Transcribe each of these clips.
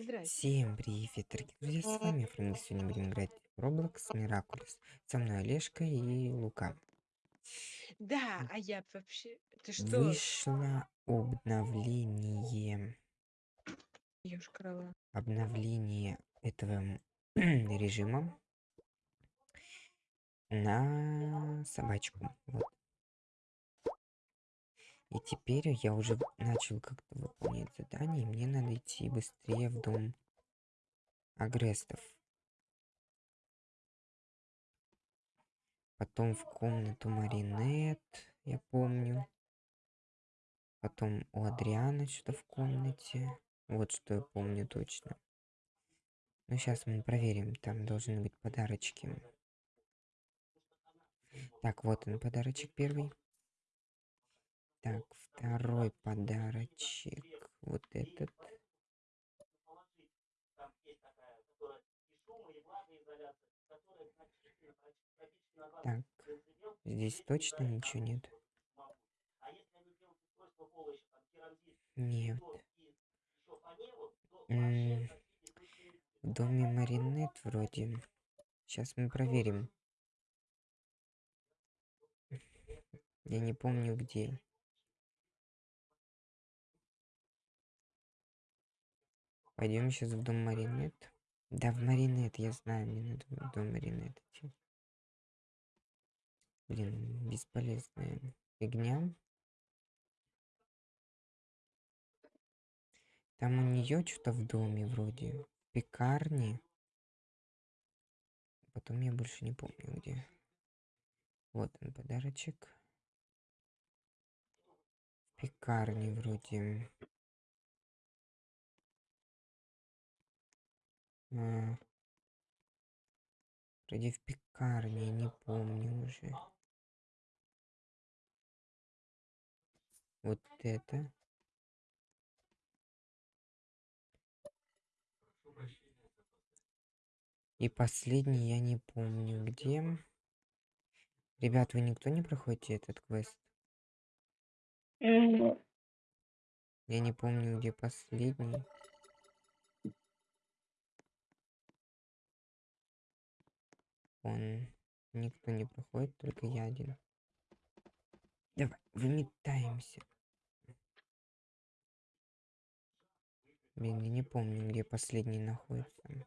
Здрасте. Всем привет, дорогие друзья, с вами Фрэнк. Сегодня будем играть в Roblox Miraculous. Со мной Олежка и Лука. Да, а я вообще... Ты что? Вышло обновление. Ёшкарова. Обновление этого режима на собачку. Вот. И теперь я уже начал как-то выполнять задание, мне надо идти быстрее в дом агрестов. Потом в комнату Маринет, я помню. Потом у Адриана что-то в комнате. Вот что я помню точно. Ну, сейчас мы проверим. Там должны быть подарочки. Так, вот он, подарочек первый. Так, второй подарочек. Вот этот. Так, здесь точно ничего нет? Нет. М -м в доме Маринет вроде. Сейчас мы проверим. Я не помню где. Пойдем сейчас в дом Маринет. Да, в Маринет, я знаю, мне надо в дом Маринет идти. Блин, бесполезная фигня. Там у нее что-то в доме вроде. В пекарне. Потом я больше не помню где. Вот он подарочек. В пекарне вроде. Вроде в пекарне, не помню уже. Вот это. И последний я не помню где. Ребят, вы никто не проходите этот квест? Я не помню, где последний. Он никто не проходит, только я один. Давай, выметаемся. Блин, я не помню, где последний находится.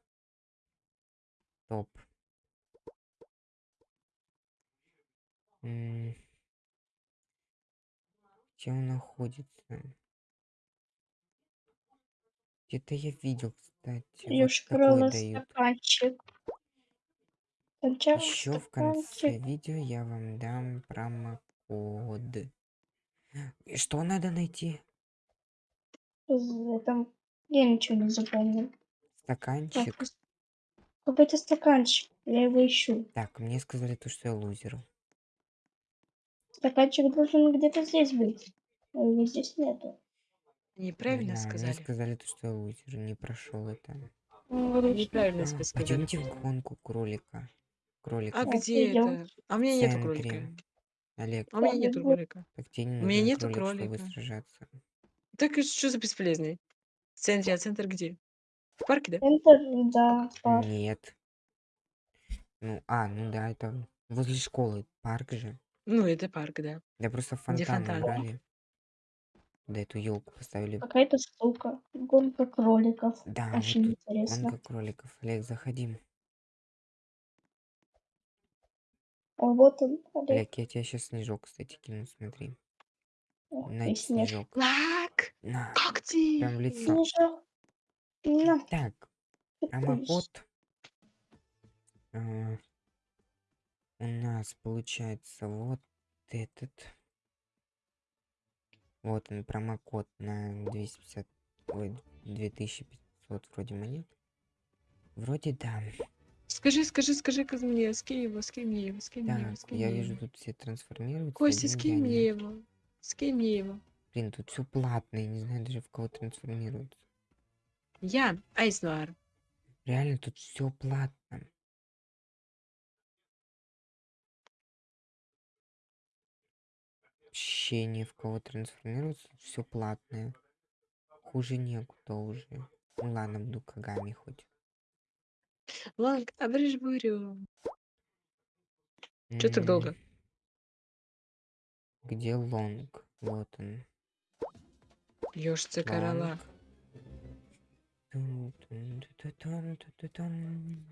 Топ. М, Где он находится? Где-то я видел, кстати. Вот Ёшкарова такой дают. стаканчик. Еще в конце видео я вам дам промокод. И что надо найти? Этом я ничего не запомнил. Стаканчик. Так, Какой-то стаканчик. Я его ищу. Так, мне сказали то, что я лузер. Стаканчик должен где-то здесь быть. А его здесь нету. Не Неправильно знаю, мне сказали. сказали то, что я лузер. Не прошел это. Неправильно А, тебе сказали. пойдемте в гонку кролика. Кролика. А Так, где идём. это? А у меня нету центре. кролика. Олег, А у меня нету кролика. так тебе не У меня нужен нету кролик, чтобы кролика. сражаться. Так и что за бесполезный? В центре, а центр где? В парке, да? Центр, да, парк. Нет. Ну, а, ну да, это возле школы. Парк же. Ну, это парк, да. Да просто Где фонтан фонтан. убрали. Да эту елку поставили. Какая-то штука. Гонка кроликов. Да, вот Очень тут интересно. гонка кроликов. Олег, заходи. А вот он, Олег. Олег, я тебе сейчас снежок, кстати, кину, смотри. На ты, снежок. Лак! На, Как прям в ты? лицо. Снежок. На, Так, ты промокод. а, у нас получается вот этот. Вот он, промокод на 250, ой, 2500 вроде монет. Вроде да. Скажи, скажи, скажи ка мне, скинь его, скинь мне его, скинь мне его, Так, скинь я мне вижу, его. тут все трансформируются. Костя, один скинь я мне нет. его. Скинь мне его. Блин, тут все платное, не знаю даже в кого трансформируются. Я Айснуар. Реально тут все платно. Вообще ни в кого трансформируется, все платное. Хуже некуда уже. Ну ладно, буду Кагами хоть. Ланг, обрежь бурю. Чё так долго? М, Где лонг? Вот он. Ёшцы корола. Лонг. Тун-тун, ту-ту-тун, ту-ту-тун.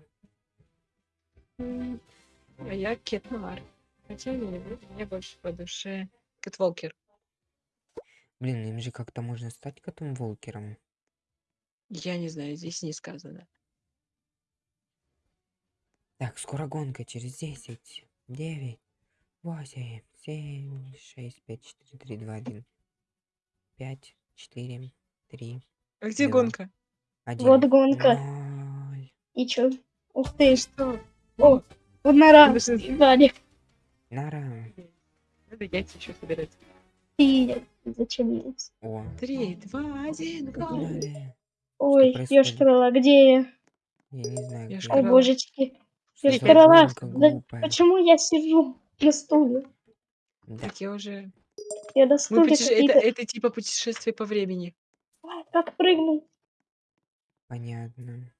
А я Кет Нуар. Хотя не люблю, мне больше по душе Кэт Волкер. Блин, им же как-то можно стать котом Волкером. Я не знаю, здесь не сказано. Так, скоро гонка через 10, 9, 8, 7, 6, 5, 4, 3, 2, 1. 5, 4, 3, А где Да. гонка? 1. Вот гонка. И чё? Ух ты. Что? О, вот нора. Валя. Нара. Надо яйца еще собирать. Ты зачем есть? О, Три, два, один, го! погнали. Ой, ёшкарала, где я? Я не знаю, ж О, божечки. Да глупая? почему я сижу на стуле? Да, Так я уже... Я на стуле путеше- это, это типа путешествие по времени. А, Как прыгнуть? понятно.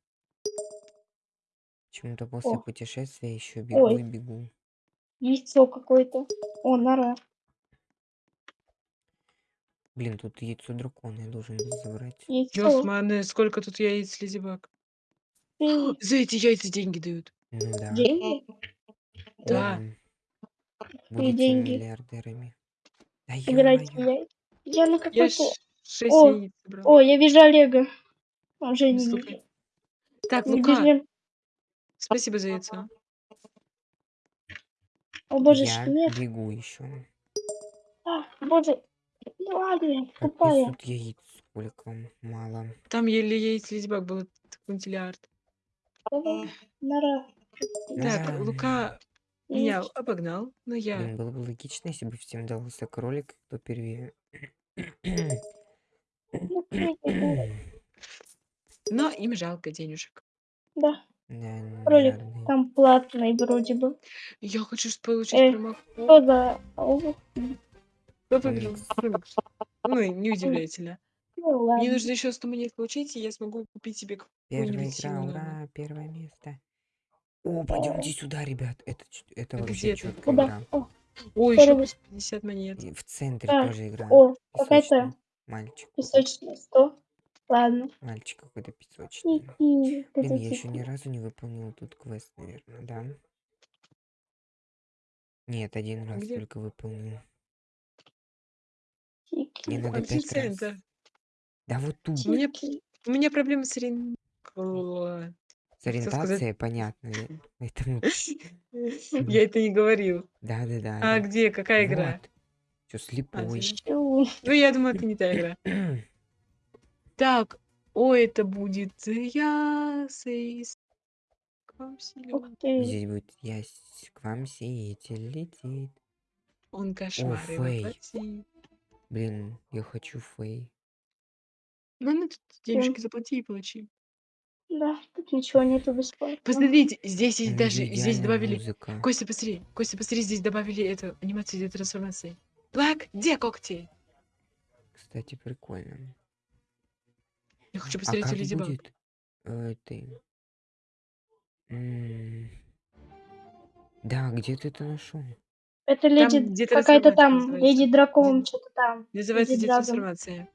Почему-то после О. путешествия еще бегу Ой. и бегу. Яйцо какое-то. О, нора. Блин, тут яйцо дракона я должен был забрать. Яйцо. Ёсманы, сколько тут яиц, лизибак. Ты За эти яйца деньги дают. Ну да. деньги? Да. М. Будете деньги. миллиардерами. Да ё-моё. яйца. Я на какой-то... О, яиц. О, я вижу Олега. Он же не вижу. Так, Лука, бежим. спасибо за яйцо. О, божечки, Я нет. бегу еще. А, боже. Ну ладно, тупая. несут яиц сколько мало. Там еле яиц лизибак было квинтиллиард. Давай, нора. Так, Да. Лука меня обогнал, но я... Блин, было бы логично, если бы всем дался кролик, кто первее. Ну, Но им жалко денежек. Да, Да, Кролик. жадный. там платный вроде бы. Я хочу ж получить Э, промокод. Что за... О, Кто выиграл? Ну, не. Ну ладно. Мне нужно еще 100 монет получить, и я смогу купить себе Первая какую-нибудь игра, сильную. ура, первое место. О, пойдемте сюда, ребят. Это, это вообще четкая Куда? игра. О, Ой, еще Здорово. плюс 50 монет. И в центре Да. тоже игра. о, какая-то Песочный Мальчик. песочная сто. Ладно. Мальчик какой-то песочный. И, Блин, я еще ни разу не выполнил тут квест, наверное, да? Нет, один раз Где? только выполнил. Мне надо пять раз. Да вот тут. У меня, у меня проблемы с ориен- С ориентацией понятно. Поэтому, Я это не говорил. А да. где? Какая игра? Чё, слепой? здесь. Чу. Ну, я думаю, это не та игра. Так, о, это будет я с-. Здесь будет я к вам сеятель летит. Он Фэй. воплотит. Блин, я хочу фей. Ну, ну, тут денежки заплати и получи. Да, тут ничего нету бесплатно. Посмотрите, здесь есть даже, здесь добавили... музыка. Костя, посмотри, Костя, посмотри, здесь добавили эту анимацию для трансформации. Блэк, где когти? Кстати, прикольно. Я хочу А посмотреть как у Леди Баг. будет э, ты? М, Да, где ты это нашел? Это леди... где Какая-то трансформация там, называется. леди дракон, Где- что-то там. Называется Леди где Драгон. трансформация.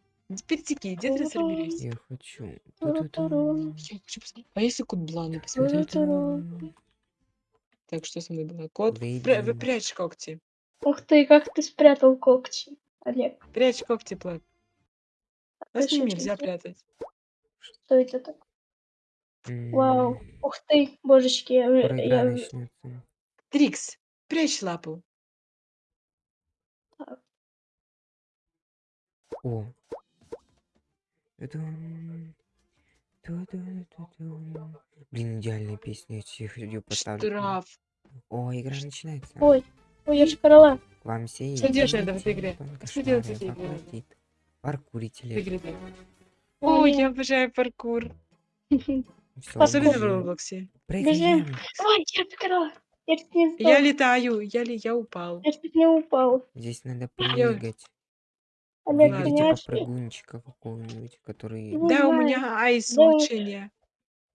Перетеки, где трансформируйся? Я хочу. Туру-туру. Я хочу посмотреть. А если кот Бланы посмотреть? Так, что со мной было? Кот, пря- вы прячь когти. Ух ты, как ты спрятал когти, Олег. Прячь когти, Плак. А с ним Точно, нельзя прятать. Что это так? Вау. Ух ты, божечки, я. Трикс, прячь лапу. О. Блин, идеальная песня, я всех ее поставлю. Штраф. О, игра начинается. Ой, ой, я ж корола. К вам все Что делать в этой игре? Что делать в этой игре. Игры так. Ой. Я обожаю паркур. Особенно в. Роблоксе. Прыгаем. Ой, я корола. Я летаю, я ли я упал. Я чуть не упал. Здесь надо прыгать. Олег, Ладно. Выберите понимаешь, попрыгунчика какого-нибудь, который... Не Да, у знаю. меня айс Да, улучшение.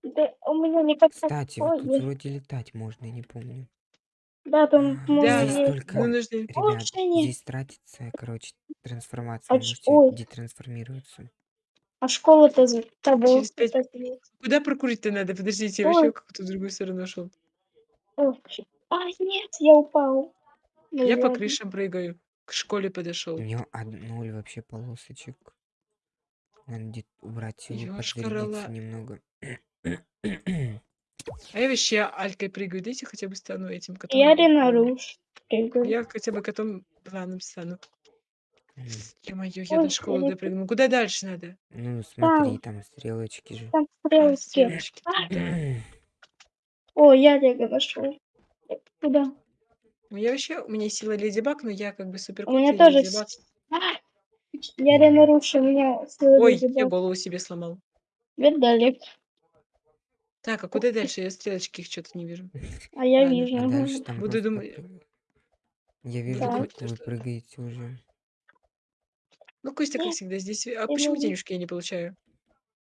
да, у меня никак Кстати, вот тут вроде летать можно, я не помню. Да, там, А, по-моему, Здесь Да, есть. только, ну нужно... ребят, Улучшение. здесь тратится, короче, трансформация. А Вы ч- можете ой. детрансформироваться. А школа-то за тобой. Через пять-. Куда прокурить-то надо? Подождите, я Ой. вообще какую-то другую сторону шел. О, щ- А, нет, я упал. Я по ладно. крышам прыгаю. К школе подошел. У него од- ноль вообще полосочек. Надо где убрать Ёшкар-ола. подзарядиться немного. А я вообще алькой прыгаю. Дайте хотя бы стану этим котом. Я Ренаруш. Я хотя бы котом планом стану. М, Ё-моё, я Ой, до школы я- допрыгну. Куда дальше надо? Ну, смотри, там стрелочки же. Там А, стрелки. стрелочки. О, я Олега нашел. Куда? Я вообще, у меня сила Леди Баг, но я как бы супер У меня тоже... с- А, Я Ренаруш, у меня сила Ой, Леди я Баг. голову себе сломал. Видали? Так, а куда дальше? Я стрелочки их что-то не вижу. А я Ладно. вижу. А дальше там Буду просто думать-. Я вижу, Так. как вы прыгаете уже. Ну, Костя, как всегда, здесь... А почему не- денежки я не получаю?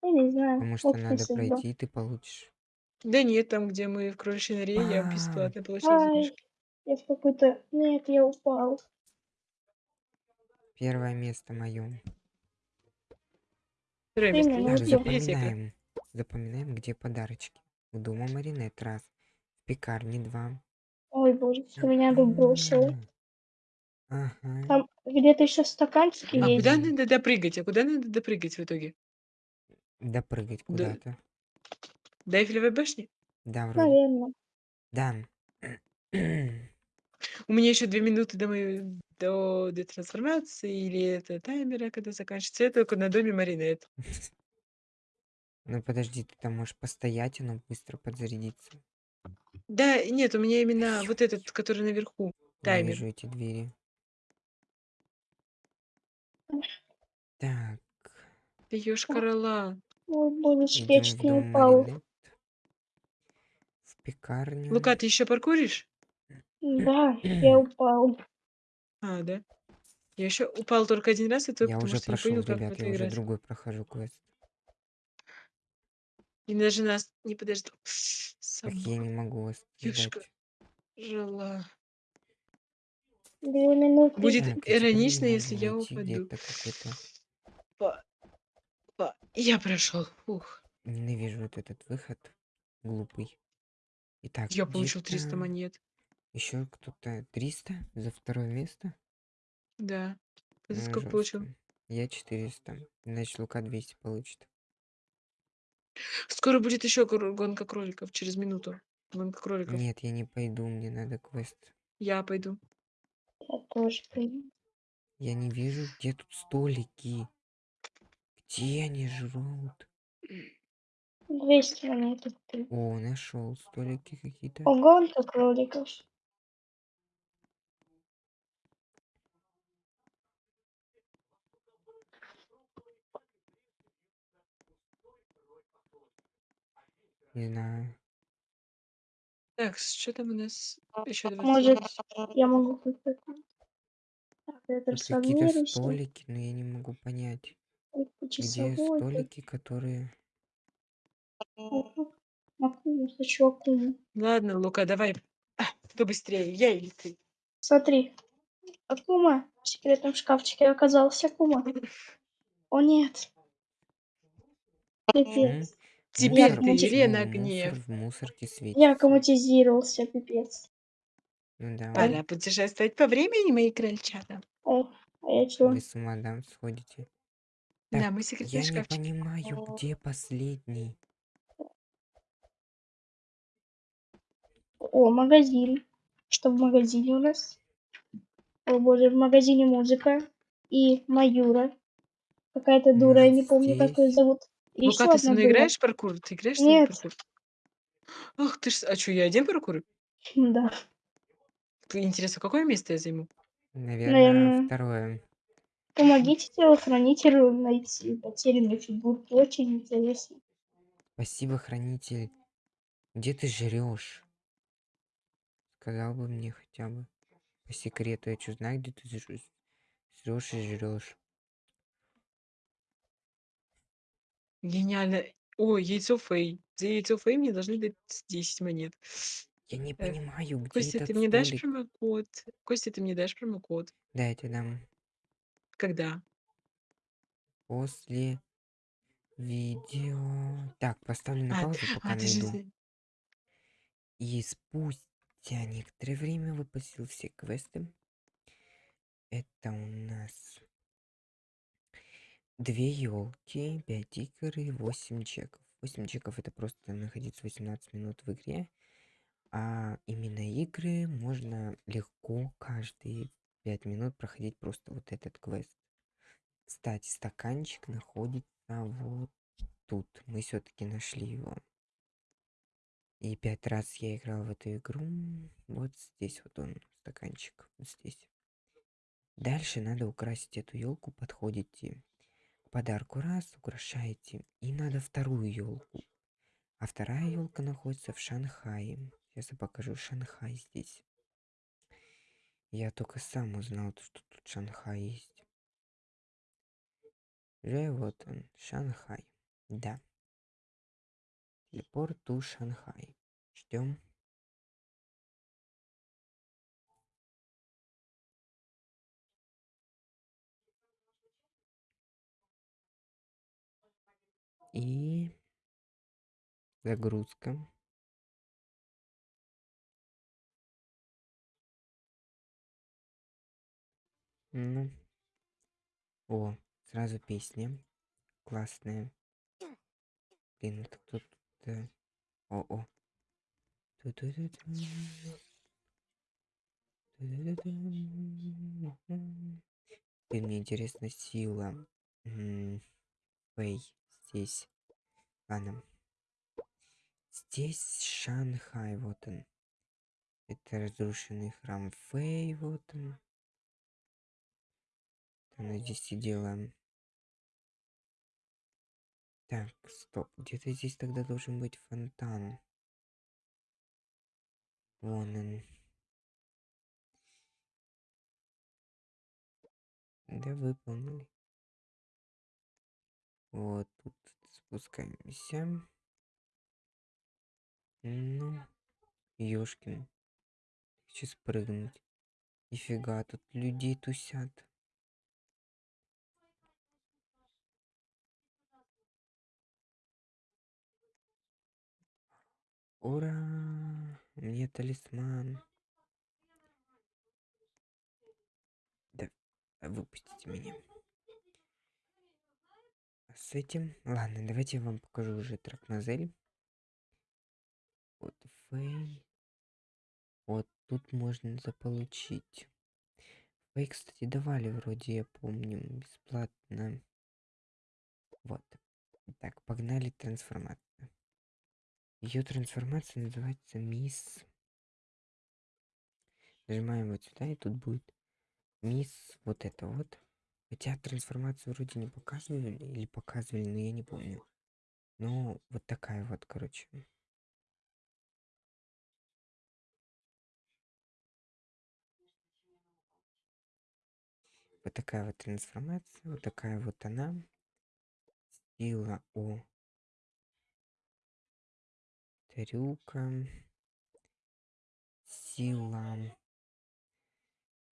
Я не знаю. Потому что надо пройти, и ты получишь. Да нет, там, где мы в кроличьей норе, я А. бесплатно получил Ай, денежки. Я в какой-то... Нет, я упал. Первое место мое. Второе место. Ну, Так, запоминаем. Запоминаем, где подарочки. У дома Маринет раз. В пекарне два. Ой, боже, что меня тут бросило. Ага. Там где-то еще стаканчики А есть. куда надо допрыгать? А куда надо допрыгать в итоге? Допрыгать Да. куда-то. До Эйфелевой башни? Да, вроде. Наверное. Да. У меня еще две минуты до моей до детрансформации или это таймера, когда заканчивается. Я только на доме Маринет. Ну подожди, ты там можешь постоять, оно быстро подзарядится. Да, нет, у меня именно вот этот, который наверху. Я Таймер. вижу эти двери. Так, Ты ёшкар-ола. Ой, божечки, идем я в не дом упал. Маринет. В пекарню. Лука, ты еще паркуришь? Да, я упал. А, да. Я еще упал только один раз, и то Я потому уже что не прошел, понял, как в ребят, это я уже играть. другой прохожу квест. И даже нас не подождал. Так я Собака не могу вас Ёшка. жила. Две минуты. Будет Так, теперь иронично, если я найти упаду. где-то какой-то... Па- па- Я прошел. Фух. Ненавижу вот этот выход. Глупый. Итак, Я получил 300 где-то монет. Еще кто-то 300 за второе место? Да. Ты за Ну, сколько получил? Я 400. Значит, Лука 200 получит. Скоро будет еще гонка кроликов через минуту. Гонка кроликов. Нет, я не пойду, мне надо квест. Я пойду. Я тоже пойду. Я не вижу, где тут столики. Где они жрут? 200 монет. ты. О, нашел столики какие-то. О, гонка кроликов. Не знаю. Так, что там у нас? Еще 20. Может, я могу купить. Так, я Тут какие-то трансформируюсь. столики, но я не могу понять, где часовой, столики, которые... Ага. Акума, хочу акуму. Ладно, Лука, давай. А, кто быстрее, я или ты? Смотри. Акума в секретном шкафчике оказался Акума. О нет. Пипец. Теперь ты, мусор Гнев. в мусорке светится. Я аккуматизировался, пипец. Ну да, Пора путешествовать по времени, мои крольчата. О, а я чё? вы с ума да, сходите. Да, Так, мы секретный Я не шкафчик. понимаю, где последний. О, магазин. Что в магазине у нас? О боже, в магазине музыка. И Маюра. Какая-то дура, я не помню, как ее здесь? зовут. И Лука, ещё ты со одна мной дура. играешь в паркур? Ты играешь со мной Нет. паркур? Ах ты ж... А что, я один паркур? Да. Интересно, какое место я займу? Наверное, Наверное. второе. Помогите телохранителю найти потерянные фигурки. Очень интересно. Спасибо, хранитель. Где ты жрешь? Сказал бы мне хотя бы. По секрету, я что знаю, где ты жрешь и жрешь. Гениально. Ой, яйцо Фэй. За яйцо Фэй мне должны дать 10 монет. Я не Э, понимаю, где Костя, этот ты мне дашь столик. промокод? Костя, ты мне дашь промокод? Да, я тебе дам Когда? после видео. Так, поставлю на А, паузу, пока а, ты же... найду. за- И спустя некоторое время выпустил все квесты. Это у нас две елки, 5 игр и 8 чеков. 8 чеков это просто находиться 18 минут в игре. А именно игры можно легко каждые 5 минут проходить просто вот этот квест. Кстати, стаканчик находится вот тут. Мы все-таки нашли его. И пять раз я играл в эту игру. Вот здесь вот он, стаканчик. Вот здесь. Дальше надо украсить эту елку. Подходите подарку раз, украшаете. И надо вторую елку. А вторая елка находится в Шанхае. Сейчас я покажу Шанхай здесь. Я только сам узнал, что тут Шанхай есть. Уже вот он, Шанхай. Да. Телепорт ту Шанхай. Ждем. И загрузка. Ну. О, сразу песня. Классная. Блин, это кто тут? О, о. Ту-ту-ту-ту. Ту-ду-ду-ду. Блин, мне интересна сила. Фэй здесь. Ладно. Здесь Шанхай, вот он. Это разрушенный храм Фэй, вот он. Она здесь сидела. Так, стоп. Где-то здесь тогда должен быть фонтан. Вон он. Да, выполнили. Вот тут спускаемся. Ну, ёшкин. Хочу спрыгнуть. Нифига, тут людей тусят. Ура! Мне талисман. Да, выпустите меня. С этим... Ладно, давайте я вам покажу уже тракмазель. Вот Фэй. Вот тут можно заполучить. Фэй, кстати, давали вроде, я помню, бесплатно. Вот. Так, погнали трансформация. Ее трансформация называется Мисс. Нажимаем вот сюда, и тут будет Мисс вот это вот. Хотя трансформацию вроде не показывали или показывали, но я не помню. Но вот такая вот, короче. Вот такая вот трансформация, вот такая вот она. Сила О. Трюка. Сила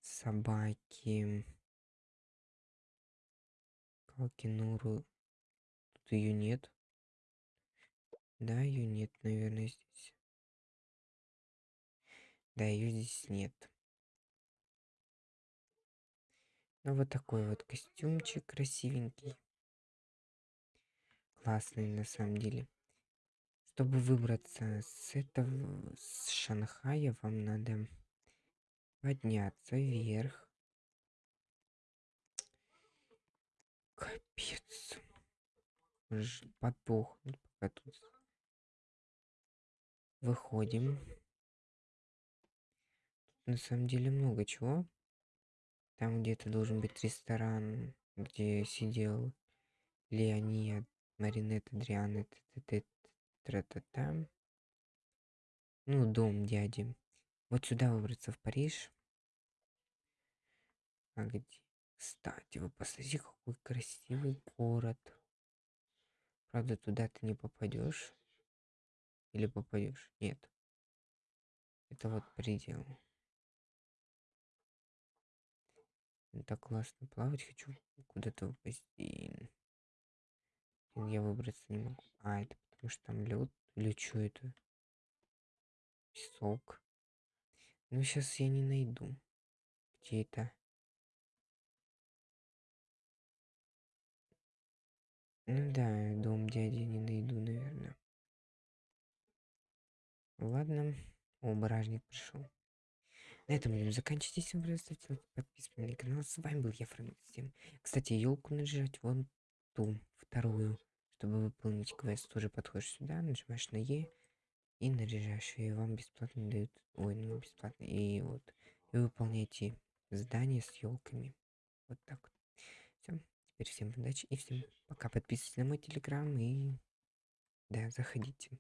собаки. Калкинуру. Тут ее нет. Да, ее нет, наверное, здесь. Да, ее здесь нет. Ну, вот такой вот костюмчик красивенький. Классный на самом деле. Чтобы выбраться с этого, с Шанхая, вам надо подняться вверх. Капец. Подохнуть пока тут. Выходим. Тут на самом деле много чего. Там где-то должен быть ресторан, где сидел Леонид, Маринет, Адриан, тра-та-та. Ну, дом дяди. Вот сюда выбраться в Париж. А где? Кстати, вы посмотрите, какой красивый город. Правда, туда ты не попадешь. Или попадешь? Нет. Это вот предел. Так классно плавать хочу. Куда-то упасть. Я выбраться не могу. А, это потому что там лед. Или что это? Песок. Ну, сейчас я не найду. Где это? Ну да, дом дяди не найду, наверное. Ладно. О, бражник пришел. На этом будем заканчивать. Вам понравилось, ставьте лайк, подписывайтесь на канал. С вами был я, Фрэнк Всем. Кстати, елку нажать вон ту, вторую, чтобы выполнить квест. Тоже подходишь сюда, нажимаешь на Е и наряжаешь. И вам бесплатно дают... Ой, ну бесплатно. И вот. И выполняете задание с елками. Вот так вот. Теперь всем удачи и всем пока. Подписывайтесь на мой телеграм и... Да, заходите.